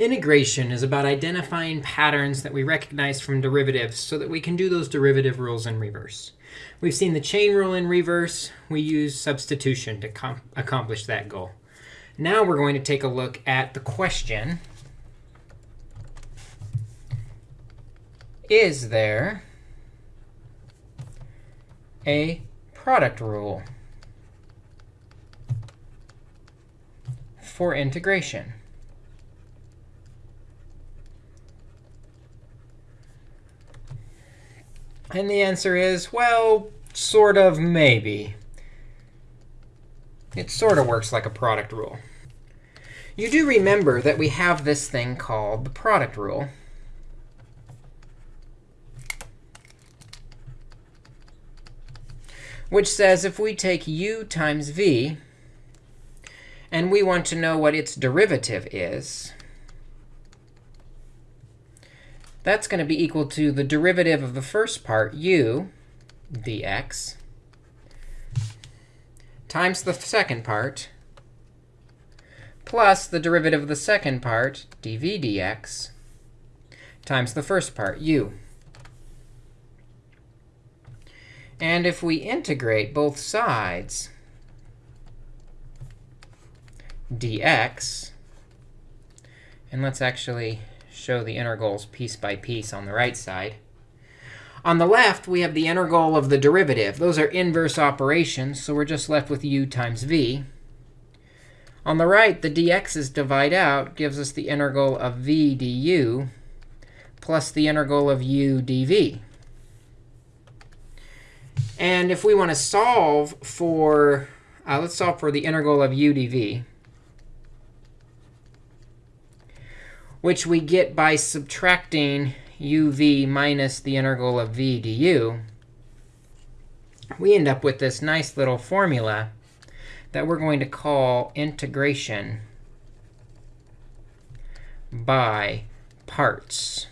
Integration is about identifying patterns that we recognize from derivatives so that we can do those derivative rules in reverse. We've seen the chain rule in reverse. We use substitution to accomplish that goal. Now we're going to take a look at the question. Is there a product rule for integration? And the answer is, well, sort of, maybe. It sort of works like a product rule. You do remember that we have this thing called the product rule. which says if we take u times v, and we want to know what its derivative is, that's going to be equal to the derivative of the first part, u dx, times the second part, plus the derivative of the second part, dv dx, times the first part, u. And if we integrate both sides, dx, and let's actually show the integrals piece by piece on the right side. On the left, we have the integral of the derivative. Those are inverse operations, so we're just left with u times v. On the right, the dx's divide out gives us the integral of v du plus the integral of u dv. And if we want to solve for, uh, let's solve for the integral of u dv. Which we get by subtracting uv minus the integral of v du, we end up with this nice little formula that we're going to call integration by parts.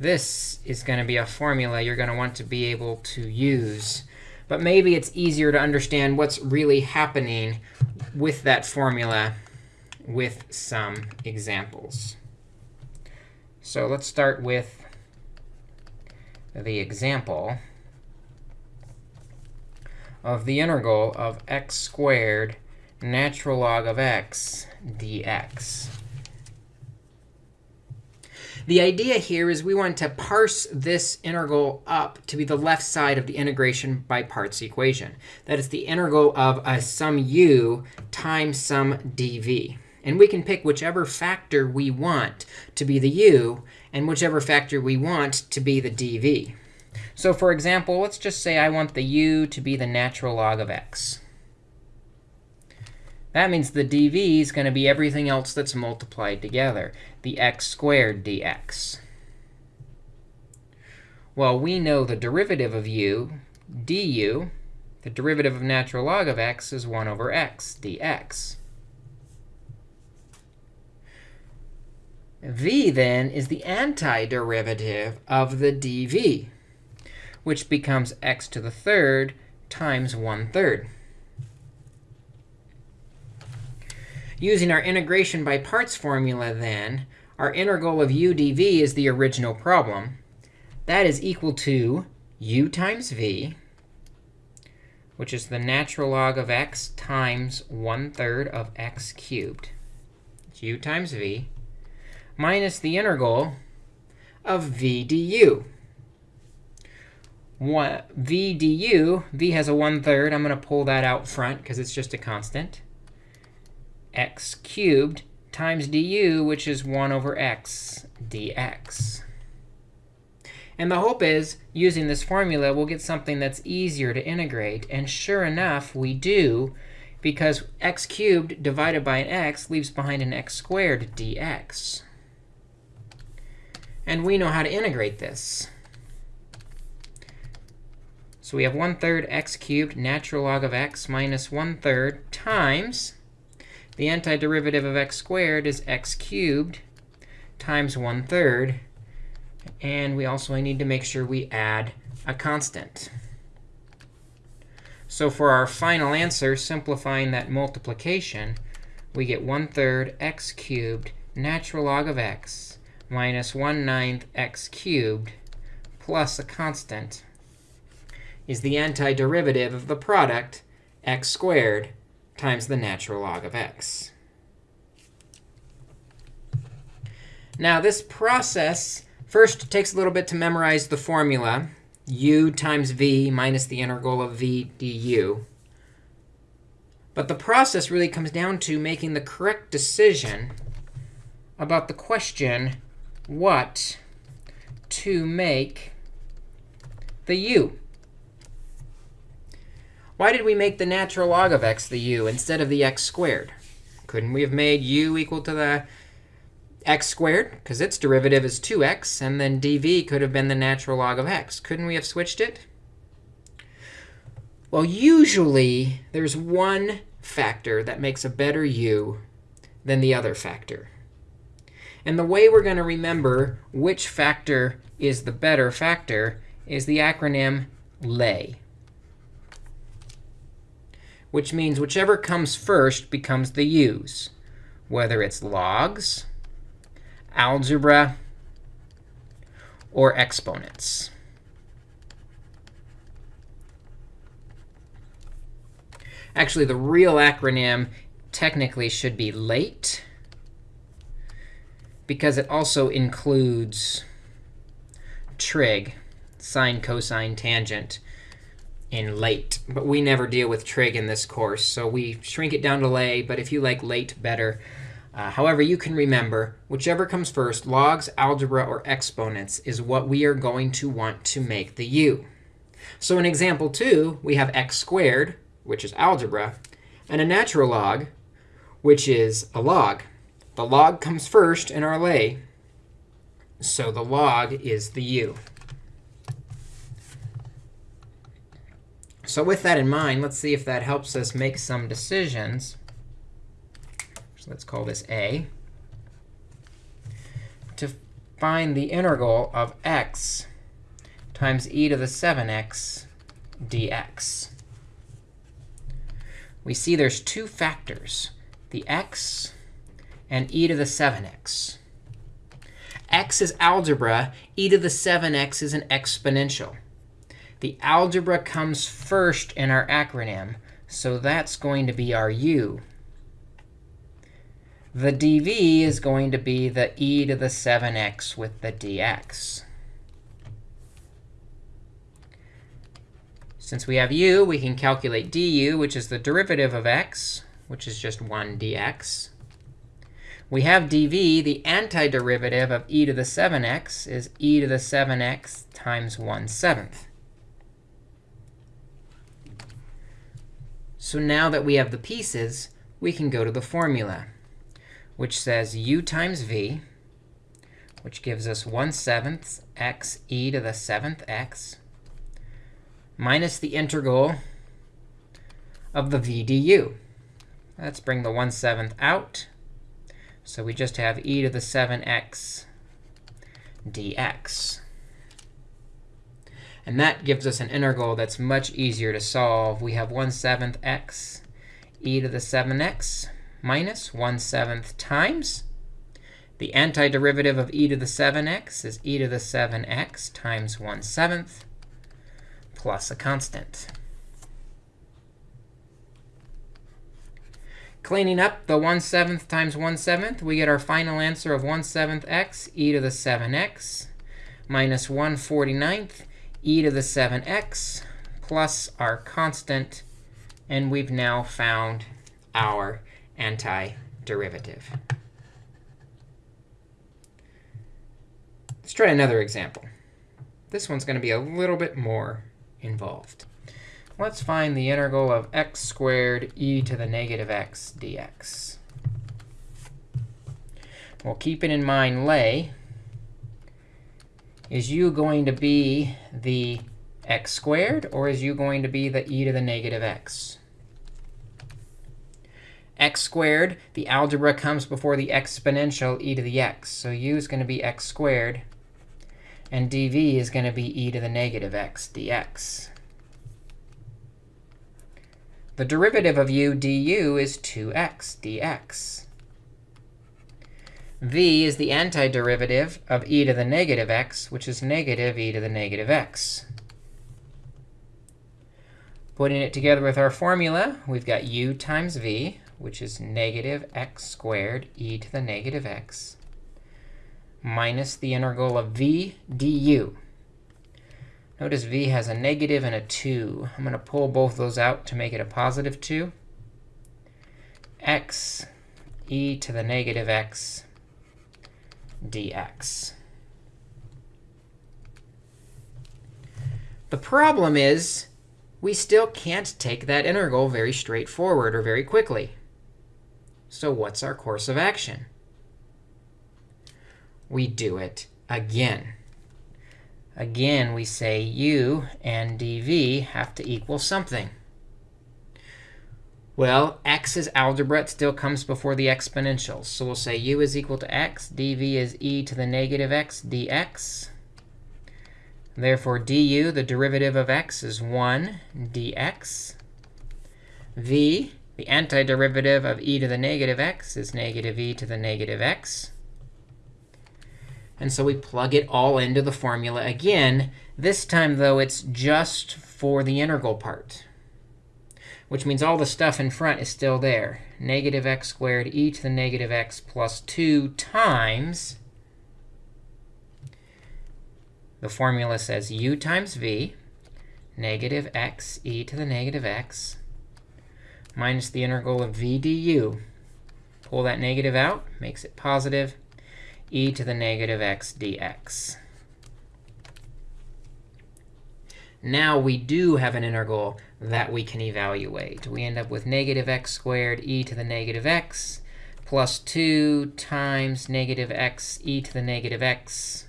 This is going to be a formula you're going to want to be able to use. But maybe it's easier to understand what's really happening with that formula with some examples. So let's start with the example of the integral of x squared natural log of x dx. The idea here is we want to parse this integral up to be the left side of the integration by parts equation. That is the integral of a some u times some dv. And we can pick whichever factor we want to be the u and whichever factor we want to be the dv. So for example, let's just say I want the u to be the natural log of x. That means the dv is going to be everything else that's multiplied together, the x squared dx. Well, we know the derivative of u, du, the derivative of natural log of x is 1 over x dx. V, then, is the antiderivative of the dv, which becomes x to the third times 1 third. Using our integration by parts formula, then, our integral of u dv is the original problem. That is equal to u times v, which is the natural log of x times 1 third of x cubed. It's u times v minus the integral of v du. One, v du, v has a 1 third. I'm going to pull that out front because it's just a constant. x cubed times du, which is 1 over x dx. And the hope is, using this formula, we'll get something that's easier to integrate. And sure enough, we do, because x cubed divided by an x leaves behind an x squared dx. And we know how to integrate this. So we have 1 third x cubed natural log of x minus 1 third times the antiderivative of x squared is x cubed times 1 third. And we also need to make sure we add a constant. So for our final answer, simplifying that multiplication, we get 1 third x cubed natural log of x minus 1 ninth x cubed plus a constant is the antiderivative of the product x squared times the natural log of x. Now, this process first takes a little bit to memorize the formula, u times v minus the integral of v du. But the process really comes down to making the correct decision about the question, what to make the u. Why did we make the natural log of x the u instead of the x squared? Couldn't we have made u equal to the x squared? Because its derivative is 2x. And then dv could have been the natural log of x. Couldn't we have switched it? Well, usually, there's one factor that makes a better u than the other factor. And the way we're going to remember which factor is the better factor is the acronym LAY, which means whichever comes first becomes the u's, whether it's logs, algebra, or exponents. Actually, the real acronym technically should be LATE, because it also includes trig, sine, cosine, tangent, in late. But we never deal with trig in this course, so we shrink it down to lay. But if you like late better, uh, however, you can remember, whichever comes first, logs, algebra, or exponents, is what we are going to want to make the u. So in example 2, we have x squared, which is algebra, and a natural log, which is a log. The log comes first in our lay, so the log is the u. So with that in mind, let's see if that helps us make some decisions. So let's call this a. To find the integral of x times e to the 7x dx we see there's two factors, the x and e to the 7x. x is algebra. e to the 7x is an exponential. The algebra comes first in our acronym, so that's going to be our u. The dv is going to be the e to the 7x with the dx. Since we have u, we can calculate du, which is the derivative of x, which is just 1 dx. We have dv, the antiderivative of e to the 7x is e to the 7x times 1 seventh. So now that we have the pieces, we can go to the formula, which says u times v, which gives us 1 seventh x e to the 7th x minus the integral of the v du. Let's bring the 1 7th out. So we just have e to the 7x dx. And that gives us an integral that's much easier to solve. We have 1 7th x e to the 7x minus 1 7th times. The antiderivative of e to the 7x is e to the 7x times 1 7th plus a constant. Cleaning up the 1 7th times 1 7th, we get our final answer of 1 7th x e to the 7x minus 1 49th e to the 7x plus our constant. And we've now found our antiderivative. Let's try another example. This one's going to be a little bit more involved. Let's find the integral of x squared e to the negative x dx. Well, keeping in mind lay, is u going to be the x squared, or is u going to be the e to the negative x? x squared, the algebra comes before the exponential e to the x. So u is going to be x squared. And dv is going to be e to the negative x dx. The derivative of u du is 2x dx. v is the antiderivative of e to the negative x, which is negative e to the negative x. Putting it together with our formula, we've got u times v, which is negative x squared e to the negative x, minus the integral of v du. Notice v has a negative and a 2. I'm going to pull both those out to make it a positive 2. x e to the negative x dx. The problem is we still can't take that integral very straightforward or very quickly. So what's our course of action? We do it again. Again, we say u and dv have to equal something. Well, x's algebra it still comes before the exponentials. So we'll say u is equal to x, dv is e to the negative x dx. Therefore, du, the derivative of x, is 1 dx. v, the antiderivative of e to the negative x, is negative e to the negative x. And so we plug it all into the formula again. This time, though, it's just for the integral part, which means all the stuff in front is still there. Negative x squared e to the negative x plus 2 times the formula says u times v, negative x e to the negative x, minus the integral of v du. Pull that negative out, makes it positive, e to the negative x dx. Now we do have an integral that we can evaluate. We end up with negative x squared e to the negative x plus 2 times negative x e to the negative x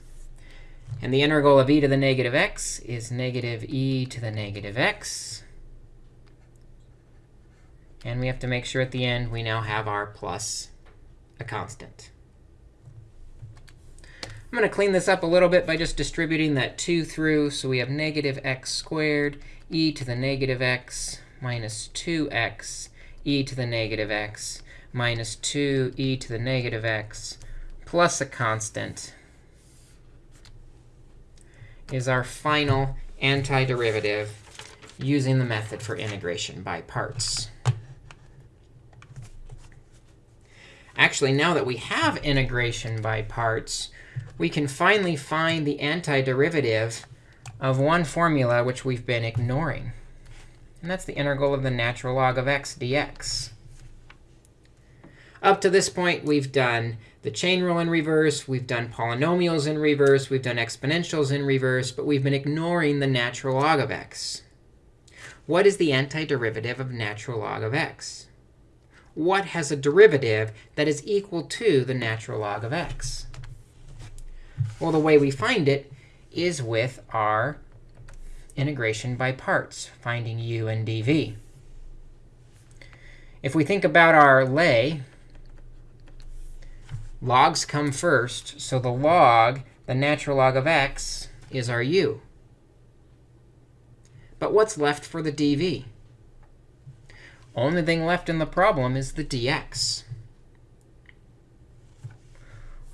and the integral of e to the negative x is negative e to the negative x. And we have to make sure at the end we now have our plus a constant. I'm going to clean this up a little bit by just distributing that 2 through. So we have negative x squared e to the negative x minus 2x e to the negative x minus 2 e to the negative x plus a constant is our final antiderivative using the method for integration by parts. Actually, now that we have integration by parts, we can finally find the antiderivative of one formula which we've been ignoring. And that's the integral of the natural log of x dx. Up to this point, we've done the chain rule in reverse. We've done polynomials in reverse. We've done exponentials in reverse. But we've been ignoring the natural log of x. What is the antiderivative of natural log of x? What has a derivative that is equal to the natural log of x? Well, the way we find it is with our integration by parts, finding u and dv. If we think about our lay, Logs come first. So the log, the natural log of x, is our u. But what's left for the dv? Only thing left in the problem is the dx.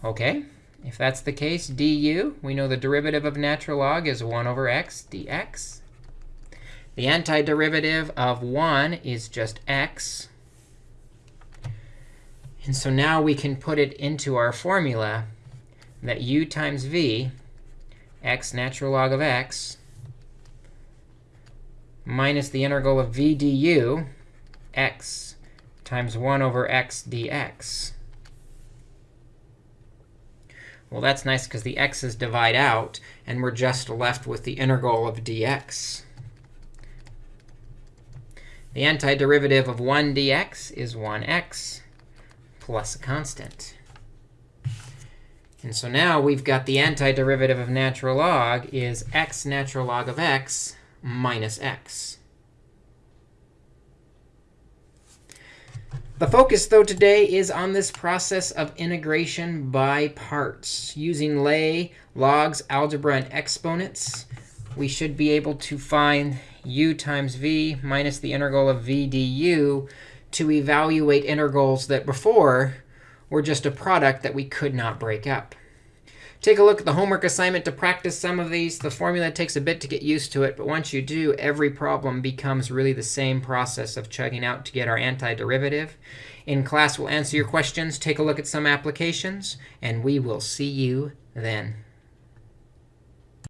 OK, if that's the case, du, we know the derivative of natural log is 1 over x dx. The antiderivative of 1 is just x. And so now we can put it into our formula that u times v, x natural log of x, minus the integral of v du, x times 1 over x dx. Well, that's nice because the x's divide out, and we're just left with the integral of dx. The antiderivative of 1 dx is 1x plus a constant. And so now we've got the antiderivative of natural log is x natural log of x minus x. The focus, though, today is on this process of integration by parts. Using lay, logs, algebra, and exponents, we should be able to find u times v minus the integral of v du to evaluate integrals that before were just a product that we could not break up. Take a look at the homework assignment to practice some of these. The formula takes a bit to get used to it, but once you do, every problem becomes really the same process of chugging out to get our antiderivative. In class, we'll answer your questions, take a look at some applications, and we will see you then.